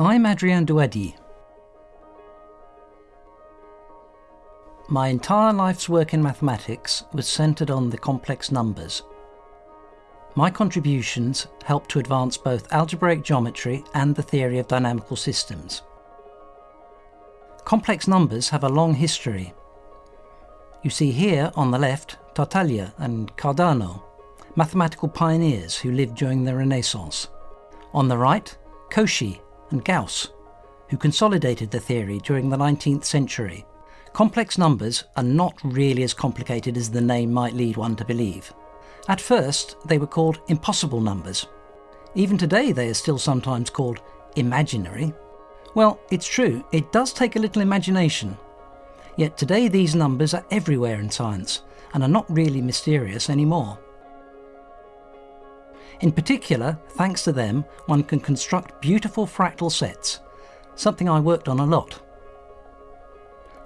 I'm Adrien Douady. My entire life's work in mathematics was centred on the complex numbers. My contributions helped to advance both algebraic geometry and the theory of dynamical systems. Complex numbers have a long history. You see here on the left Tartaglia and Cardano, mathematical pioneers who lived during the Renaissance. On the right, Cauchy and Gauss, who consolidated the theory during the 19th century. Complex numbers are not really as complicated as the name might lead one to believe. At first, they were called impossible numbers. Even today, they are still sometimes called imaginary. Well, it's true, it does take a little imagination. Yet today, these numbers are everywhere in science and are not really mysterious anymore. In particular, thanks to them, one can construct beautiful fractal sets, something I worked on a lot.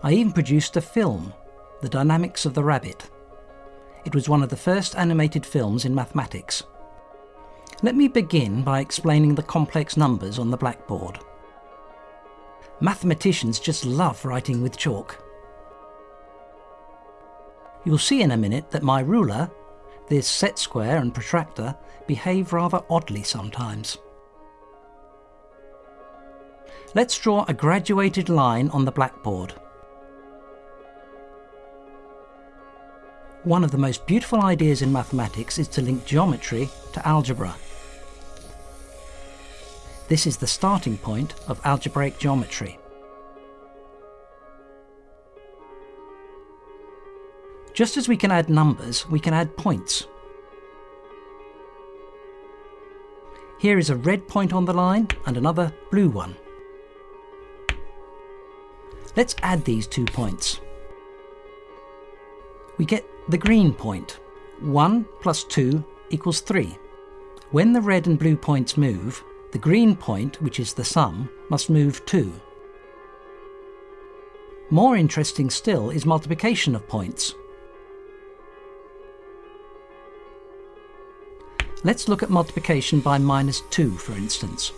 I even produced a film, The Dynamics of the Rabbit. It was one of the first animated films in mathematics. Let me begin by explaining the complex numbers on the blackboard. Mathematicians just love writing with chalk. You'll see in a minute that my ruler, this set square and protractor, behave rather oddly sometimes. Let's draw a graduated line on the blackboard. One of the most beautiful ideas in mathematics is to link geometry to algebra. This is the starting point of algebraic geometry. Just as we can add numbers, we can add points. Here is a red point on the line and another blue one. Let's add these two points. We get the green point. 1 plus 2 equals 3. When the red and blue points move, the green point, which is the sum, must move too. More interesting still is multiplication of points. Let's look at multiplication by minus 2, for instance.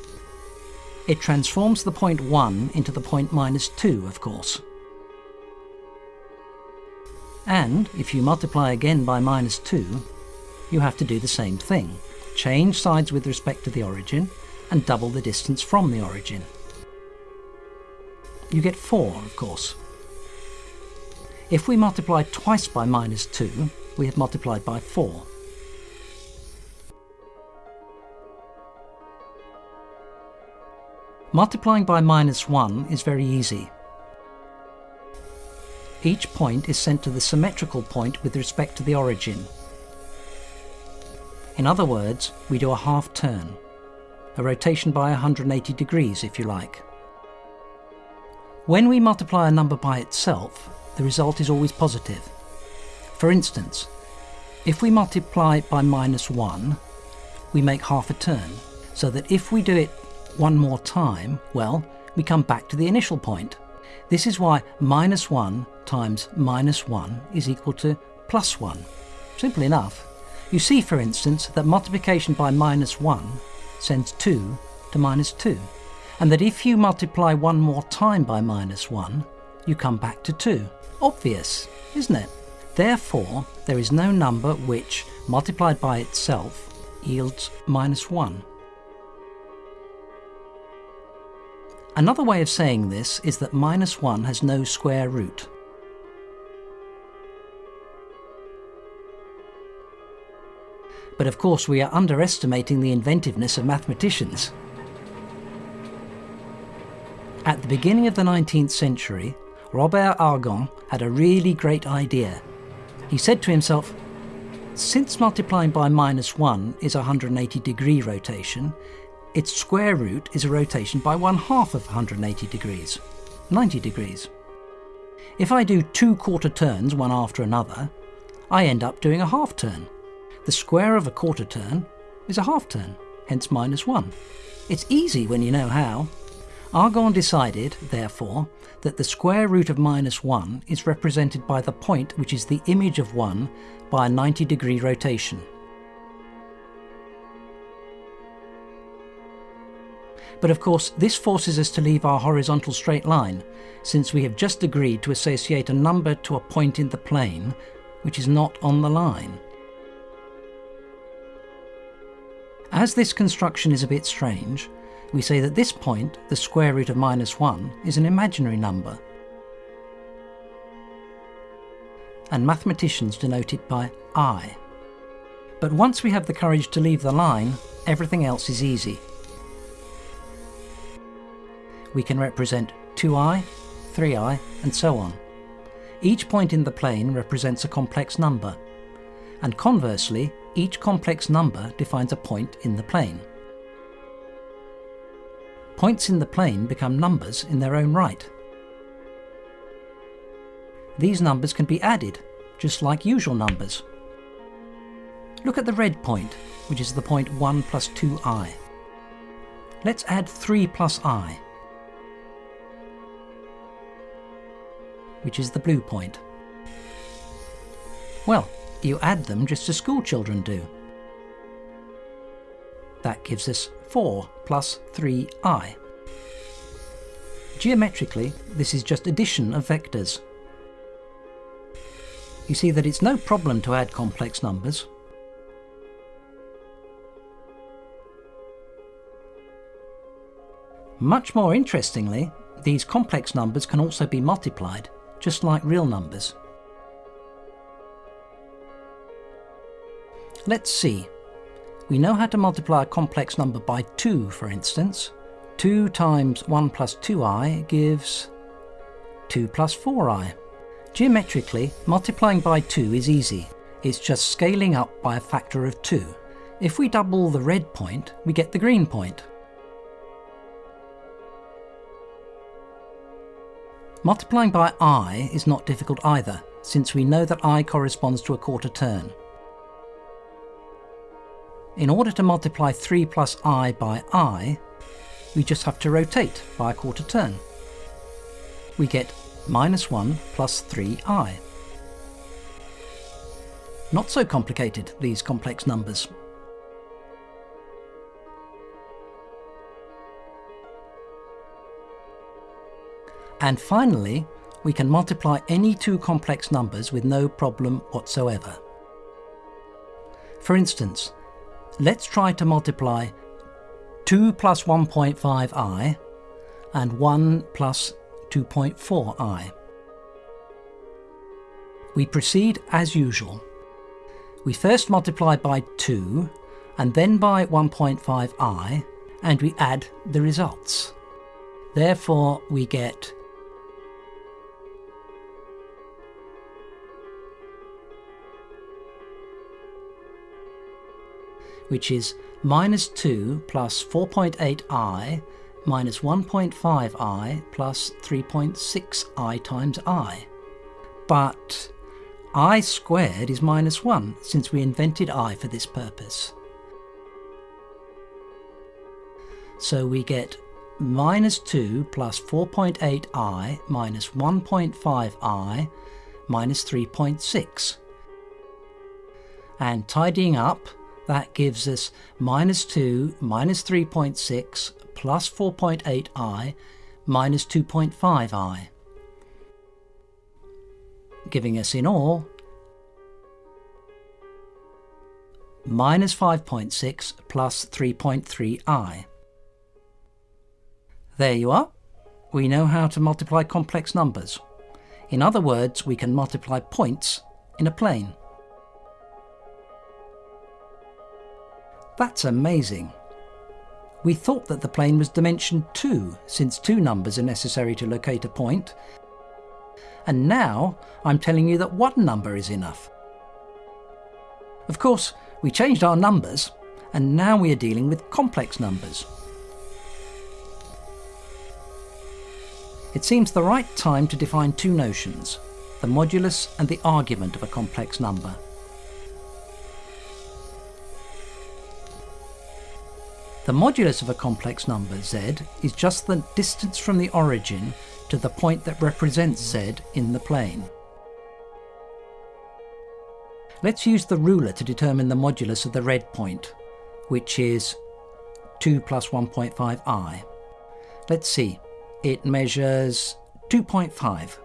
It transforms the point 1 into the point minus 2, of course. And if you multiply again by minus 2, you have to do the same thing. Change sides with respect to the origin and double the distance from the origin. You get 4, of course. If we multiply twice by minus 2, we have multiplied by 4. Multiplying by minus 1 is very easy. Each point is sent to the symmetrical point with respect to the origin. In other words, we do a half turn, a rotation by 180 degrees if you like. When we multiply a number by itself, the result is always positive. For instance, if we multiply by minus 1, we make half a turn, so that if we do it one more time, well, we come back to the initial point. This is why minus 1 times minus 1 is equal to plus 1. Simple enough. You see, for instance, that multiplication by minus 1 sends 2 to minus 2, and that if you multiply one more time by minus 1, you come back to 2. Obvious, isn't it? Therefore, there is no number which, multiplied by itself, yields minus 1. Another way of saying this is that minus 1 has no square root. But of course we are underestimating the inventiveness of mathematicians. At the beginning of the 19th century, Robert Argand had a really great idea. He said to himself, since multiplying by minus 1 is a 180 degree rotation, its square root is a rotation by one half of 180 degrees, 90 degrees. If I do two quarter turns one after another, I end up doing a half turn. The square of a quarter turn is a half turn, hence minus 1. It's easy when you know how. Argand decided, therefore, that the square root of minus 1 is represented by the point which is the image of 1 by a 90 degree rotation. But of course, this forces us to leave our horizontal straight line, since we have just agreed to associate a number to a point in the plane which is not on the line. As this construction is a bit strange, we say that this point, the square root of minus 1, is an imaginary number. And mathematicians denote it by i. But once we have the courage to leave the line, everything else is easy. We can represent 2i, 3i, and so on. Each point in the plane represents a complex number, and conversely, each complex number defines a point in the plane. Points in the plane become numbers in their own right. These numbers can be added, just like usual numbers. Look at the red point, which is the point 1 plus 2i. Let's add 3 plus i, which is the blue point. Well, you add them just as school children do. That gives us 4 plus 3i. Geometrically, this is just addition of vectors. You see that it's no problem to add complex numbers. Much more interestingly, these complex numbers can also be multiplied, just like real numbers. Let's see. We know how to multiply a complex number by 2, for instance. 2 times 1 plus 2i gives 2 plus 4i. Geometrically, multiplying by 2 is easy. It's just scaling up by a factor of 2. If we double the red point, we get the green point. Multiplying by i is not difficult either, since we know that i corresponds to a quarter turn. In order to multiply 3 plus i by i, we just have to rotate by a quarter turn. We get minus 1 plus 3i. Not so complicated, these complex numbers. And finally, we can multiply any two complex numbers with no problem whatsoever. For instance, let's try to multiply 2 plus 1.5i and 1 plus 2.4i. We proceed as usual. We first multiply by 2 and then by 1.5i and we add the results. Therefore we get which is minus 2 plus 4.8i minus 1.5i plus 3.6i times i. But i squared is minus 1 since we invented i for this purpose. So we get minus 2 plus 4.8i minus 1.5i minus 3.6. And tidying up, that gives us minus 2 minus 3.6 plus 4.8i minus 2.5i, giving us in all minus 5.6 plus 3.3i. There you are. We know how to multiply complex numbers. In other words, we can multiply points in a plane. That's amazing. We thought that the plane was dimension 2, since two numbers are necessary to locate a point. And now I'm telling you that one number is enough. Of course, we changed our numbers, and now we are dealing with complex numbers. It seems the right time to define two notions, the modulus and the argument of a complex number. The modulus of a complex number z is just the distance from the origin to the point that represents z in the plane. Let's use the ruler to determine the modulus of the red point, which is 2 plus 1.5i. Let's see, it measures 2.5.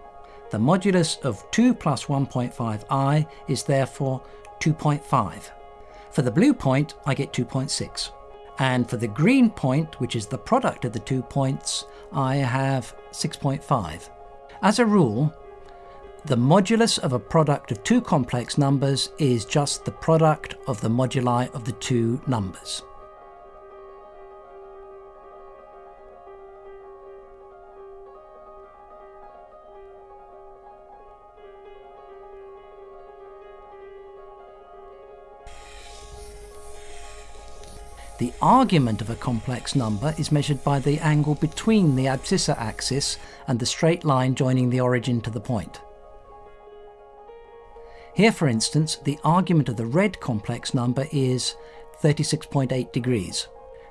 The modulus of 2 plus 1.5i is therefore 2.5. For the blue point, I get 2.6. And for the green point, which is the product of the two points, I have 6.5. As a rule, the modulus of a product of two complex numbers is just the product of the moduli of the two numbers. The argument of a complex number is measured by the angle between the abscissa axis and the straight line joining the origin to the point. Here, for instance, the argument of the red complex number is 36.8 degrees.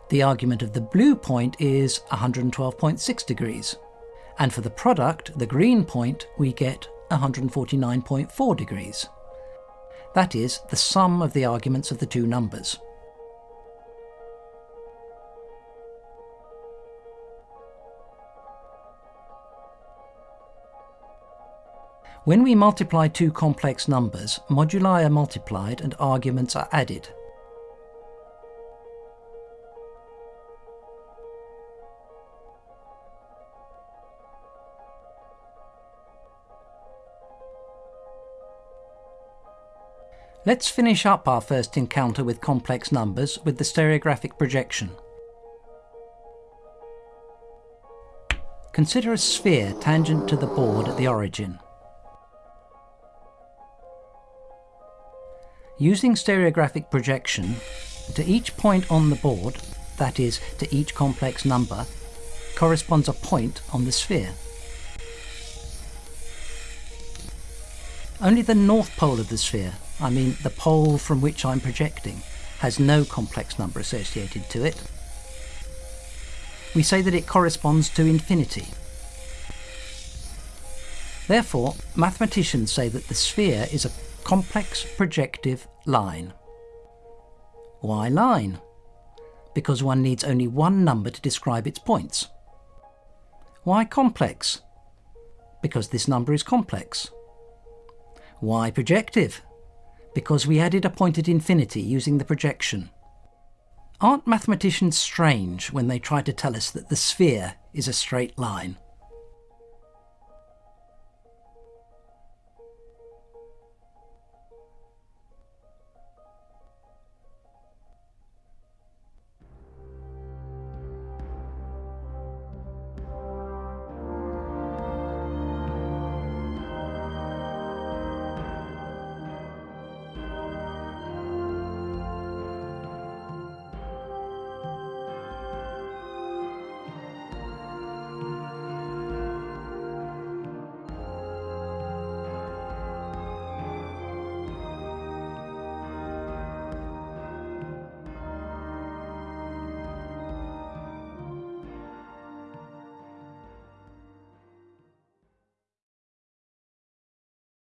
The argument of the blue point is 112.6 degrees. And for the product, the green point, we get 149.4 degrees. That is the sum of the arguments of the two numbers. When we multiply two complex numbers, moduli are multiplied and arguments are added. Let's finish up our first encounter with complex numbers with the stereographic projection. Consider a sphere tangent to the board at the origin. Using stereographic projection, to each point on the board, that is, to each complex number, corresponds a point on the sphere. Only the north pole of the sphere, I mean the pole from which I'm projecting, has no complex number associated to it. We say that it corresponds to infinity. Therefore, mathematicians say that the sphere is a complex projective line. Why line? Because one needs only one number to describe its points. Why complex? Because this number is complex. Why projective? Because we added a point at infinity using the projection. Aren't mathematicians strange when they try to tell us that the sphere is a straight line?